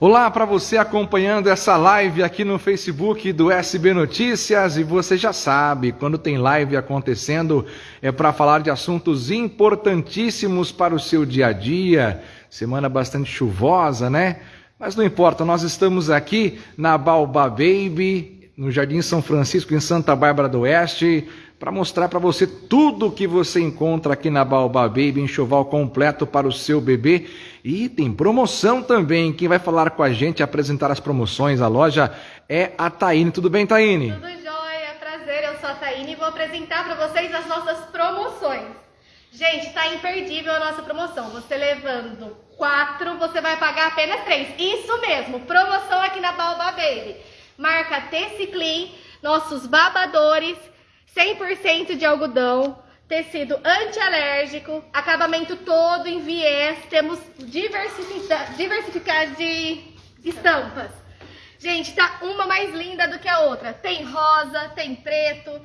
Olá para você acompanhando essa live aqui no Facebook do SB Notícias e você já sabe, quando tem live acontecendo é para falar de assuntos importantíssimos para o seu dia a dia. Semana bastante chuvosa, né? Mas não importa, nós estamos aqui na Baobá Baby, no Jardim São Francisco, em Santa Bárbara do Oeste, para mostrar para você tudo o que você encontra aqui na Baobá Baby, enxoval completo para o seu bebê. E tem promoção também. Quem vai falar com a gente, apresentar as promoções, a loja, é a Taine. Tudo bem, Taine? Tudo jóia, prazer, eu sou a Taine e vou apresentar para vocês as nossas promoções. Gente, tá imperdível a nossa promoção. Você levando quatro, você vai pagar apenas três. Isso mesmo, promoção aqui na Baobá Baby. Marca T-Ciclin, nossos babadores 100% de algodão, tecido antialérgico, acabamento todo em viés, temos diversificado de estampas. Gente, tá uma mais linda do que a outra. Tem rosa, tem preto,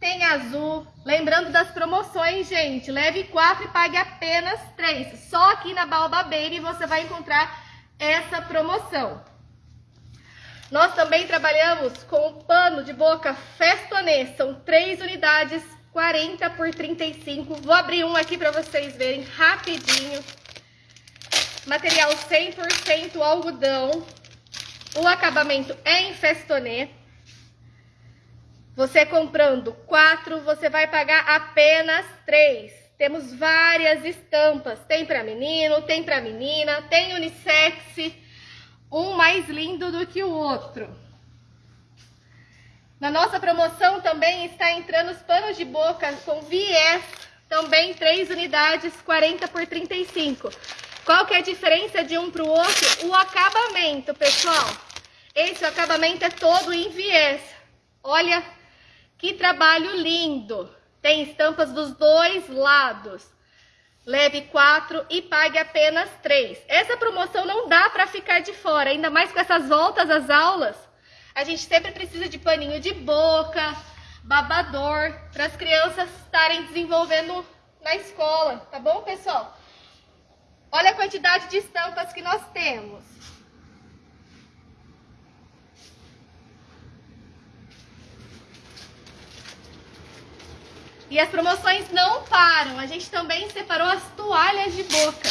tem azul. Lembrando das promoções, gente, leve quatro e pague apenas três. Só aqui na Baobá Baby você vai encontrar essa promoção. Nós também trabalhamos com o pano de boca Festonê, são três unidades, 40 por 35. Vou abrir um aqui para vocês verem rapidinho. Material 100% algodão. O acabamento é em Festonê. Você comprando quatro, você vai pagar apenas três. Temos várias estampas, tem para menino, tem para menina, tem unissex, um mais lindo do que o outro. Na nossa promoção também está entrando os panos de boca com viés, também três unidades, 40 por 35. Qual que é a diferença de um para o outro? O acabamento, pessoal. Esse acabamento é todo em viés. Olha que trabalho lindo. Tem estampas dos dois lados leve quatro e pague apenas três. Essa promoção não dá para ficar de fora, ainda mais com essas voltas às aulas. A gente sempre precisa de paninho de boca, babador, para as crianças estarem desenvolvendo na escola, tá bom, pessoal? Olha a quantidade de estampas que nós temos. E as promoções não param. A gente também separou as toalhas de boca.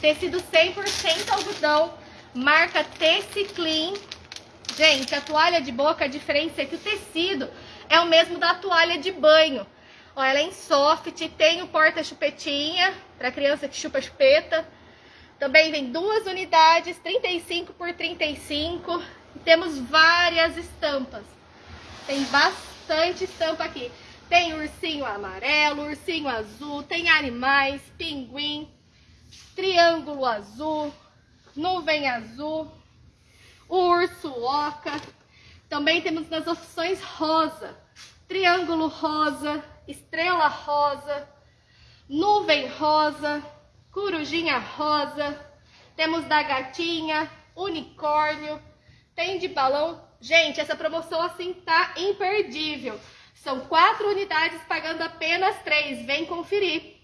Tecido 100% algodão, marca Teciclean. Gente, a toalha de boca, a diferença é que o tecido é o mesmo da toalha de banho. Ó, ela é em soft, tem o porta-chupetinha, para criança que chupa chupeta. Também vem duas unidades, 35 por 35. E temos várias estampas. Tem bastante estampa aqui. Tem ursinho amarelo, ursinho azul, tem animais, pinguim, triângulo azul, nuvem azul, urso oca. Também temos nas opções rosa, triângulo rosa, estrela rosa, nuvem rosa, corujinha rosa. Temos da gatinha, unicórnio, tem de balão. Gente, essa promoção assim tá imperdível. São quatro unidades pagando apenas três. Vem conferir.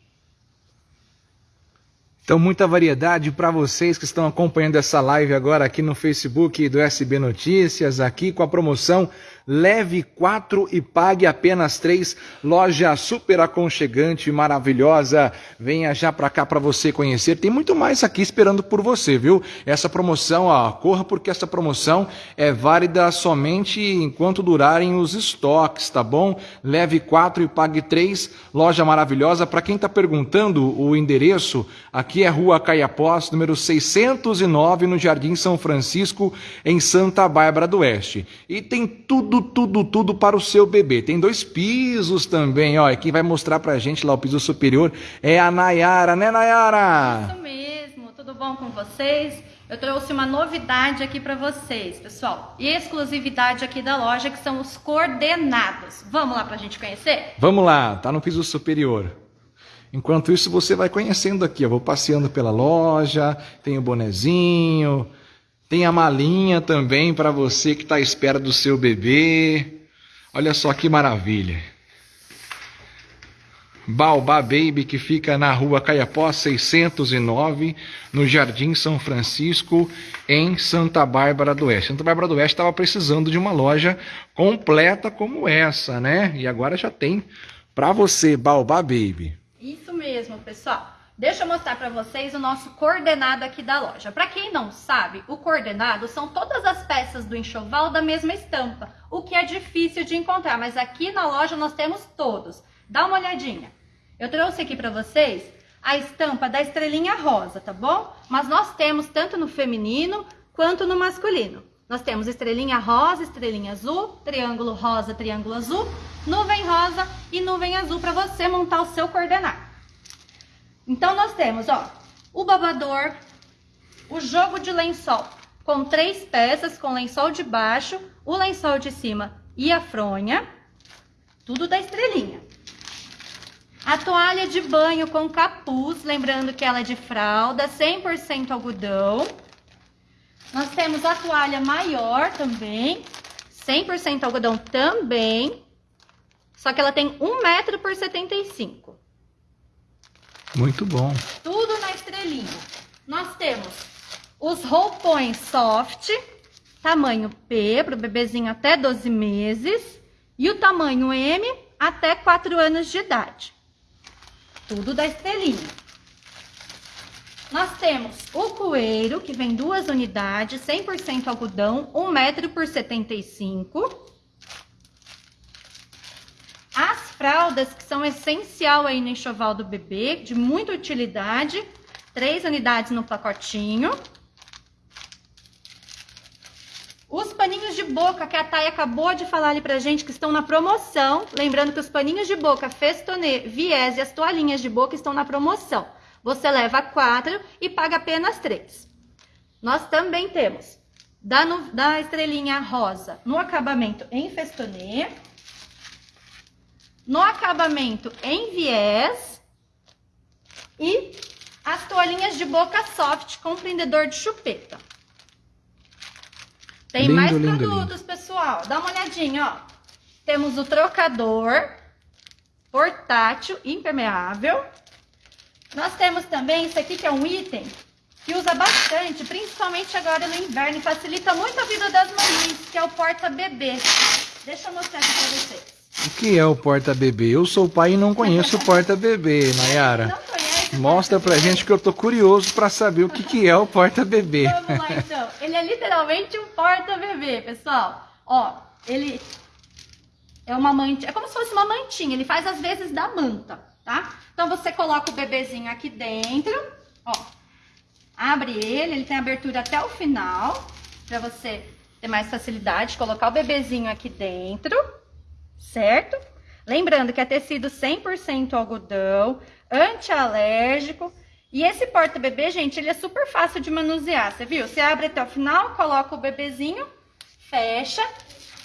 Então, muita variedade para vocês que estão acompanhando essa live agora aqui no Facebook do SB Notícias, aqui com a promoção Leve 4 e pague apenas 3. Loja super aconchegante, maravilhosa. Venha já para cá para você conhecer. Tem muito mais aqui esperando por você, viu? Essa promoção, ó, corra porque essa promoção é válida somente enquanto durarem os estoques, tá bom? Leve 4 e pague 3. Loja maravilhosa. Para quem está perguntando o endereço, aqui é Rua Caiapós, número 609, no Jardim São Francisco, em Santa Bárbara do Oeste. E tem tudo tudo, tudo, para o seu bebê. Tem dois pisos também, ó. E quem vai mostrar pra gente lá o piso superior é a Nayara, né, Nayara? Isso mesmo, tudo bom com vocês? Eu trouxe uma novidade aqui para vocês, pessoal. E exclusividade aqui da loja, que são os coordenados. Vamos lá pra gente conhecer? Vamos lá, tá no piso superior. Enquanto isso, você vai conhecendo aqui. Eu vou passeando pela loja, tem o bonezinho, tem a malinha também para você que está à espera do seu bebê. Olha só que maravilha. Baobá Baby, que fica na rua Caiapó 609, no Jardim São Francisco, em Santa Bárbara do Oeste. Santa Bárbara do Oeste estava precisando de uma loja completa como essa, né? E agora já tem para você, Baobá Baby. Isso mesmo, pessoal. Deixa eu mostrar para vocês o nosso coordenado aqui da loja. Para quem não sabe, o coordenado são todas as peças do enxoval da mesma estampa, o que é difícil de encontrar, mas aqui na loja nós temos todos. Dá uma olhadinha. Eu trouxe aqui para vocês a estampa da estrelinha rosa, tá bom? Mas nós temos tanto no feminino quanto no masculino. Nós temos estrelinha rosa, estrelinha azul, triângulo rosa, triângulo azul, nuvem rosa e nuvem azul para você montar o seu coordenado. Então, nós temos, ó, o babador, o jogo de lençol, com três peças, com lençol de baixo, o lençol de cima e a fronha, tudo da estrelinha. A toalha de banho com capuz, lembrando que ela é de fralda, 100% algodão. Nós temos a toalha maior também, 100% algodão também, só que ela tem 1 metro por 75. Muito bom. Tudo na estrelinha. Nós temos os roupões soft, tamanho P, para o bebezinho até 12 meses, e o tamanho M até 4 anos de idade. Tudo da estrelinha. Nós temos o coeiro, que vem duas unidades, 100% algodão, 1 metro por 75 fraldas que são essencial aí no enxoval do bebê, de muita utilidade. Três unidades no pacotinho. Os paninhos de boca que a Thay acabou de falar ali pra gente que estão na promoção. Lembrando que os paninhos de boca Festonê, Viés e as toalhinhas de boca estão na promoção. Você leva quatro e paga apenas três. Nós também temos da, da estrelinha rosa no acabamento em Festonê no acabamento em viés e as toalhinhas de boca soft com prendedor de chupeta. Tem lindo, mais lindo, produtos, lindo. pessoal. Dá uma olhadinha, ó. Temos o trocador portátil impermeável. Nós temos também isso aqui que é um item que usa bastante, principalmente agora no inverno, e facilita muito a vida das mães, que é o porta-bebê. Deixa eu mostrar aqui pra vocês. O que é o porta-bebê? Eu sou pai e não conheço o porta-bebê, Nayara. Mostra pra gente que eu tô curioso para saber o que, que é o porta-bebê. Vamos lá então. Ele é literalmente um porta-bebê, pessoal. Ó, ele é uma mantinha, é como se fosse uma mantinha, ele faz às vezes da manta, tá? Então você coloca o bebezinho aqui dentro, ó. Abre ele, ele tem abertura até o final, para você ter mais facilidade de colocar o bebezinho aqui dentro certo? Lembrando que é tecido 100% algodão, antialérgico. E esse porta-bebê, gente, ele é super fácil de manusear, você viu? Você abre até o final, coloca o bebezinho, fecha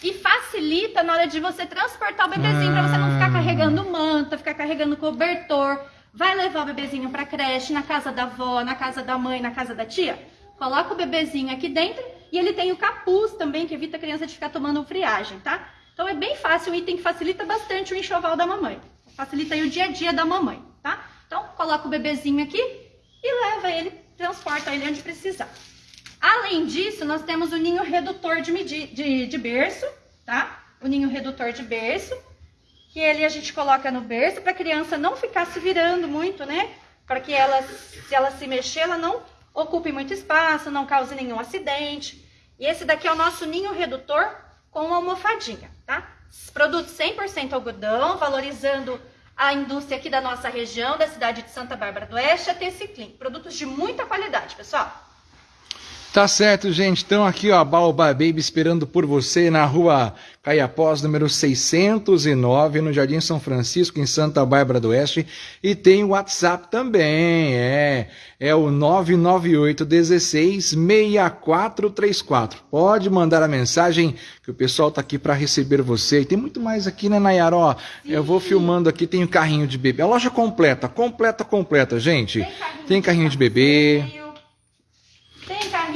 e facilita na hora de você transportar o bebezinho, ah. para você não ficar carregando manta, ficar carregando cobertor. Vai levar o bebezinho para creche, na casa da avó, na casa da mãe, na casa da tia? Coloca o bebezinho aqui dentro e ele tem o capuz também, que evita a criança de ficar tomando friagem, tá? Então é bem fácil, um item que facilita bastante o enxoval da mamãe. Facilita o dia a dia da mamãe, tá? Então coloca o bebezinho aqui e leva ele, transporta ele onde precisar. Além disso, nós temos o ninho redutor de, de, de berço, tá? O ninho redutor de berço, que ele a gente coloca no berço para a criança não ficar se virando muito, né? Para que ela, se ela se mexer, ela não ocupe muito espaço, não cause nenhum acidente. E esse daqui é o nosso ninho redutor com almofadinha Produtos 100% algodão, valorizando a indústria aqui da nossa região, da cidade de Santa Bárbara do Oeste, a Teciclin. Produtos de muita qualidade, pessoal. Tá certo, gente. Então aqui, ó, a Baobá Baby esperando por você na rua Caiapós, número 609, no Jardim São Francisco, em Santa Bárbara do Oeste. E tem o WhatsApp também, é, é o 998 16 6434. Pode mandar a mensagem que o pessoal tá aqui para receber você. E tem muito mais aqui, né, Nayara? Ó, eu vou filmando aqui, tem o um carrinho de bebê. A loja completa, completa, completa, gente. Tem carrinho, tem carrinho de bebê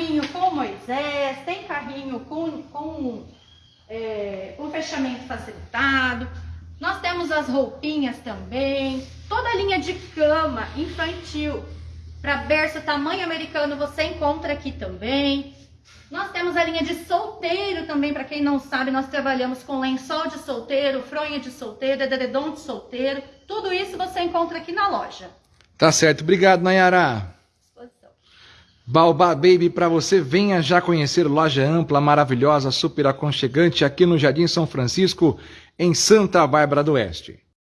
carrinho com Moisés, com, com, é, fechamento facilitado, Nós temos as roupinhas também, toda a linha de cama infantil. Para berço tamanho americano você encontra aqui também. Nós temos a linha de solteiro também, para quem não sabe, nós trabalhamos com lençol de solteiro, fronha de solteiro, edredom de solteiro. Tudo isso você encontra aqui na loja. Tá certo. Obrigado, Nayara. Baobá Baby, para você, venha já conhecer loja ampla, maravilhosa, super aconchegante aqui no Jardim São Francisco, em Santa Bárbara do Oeste.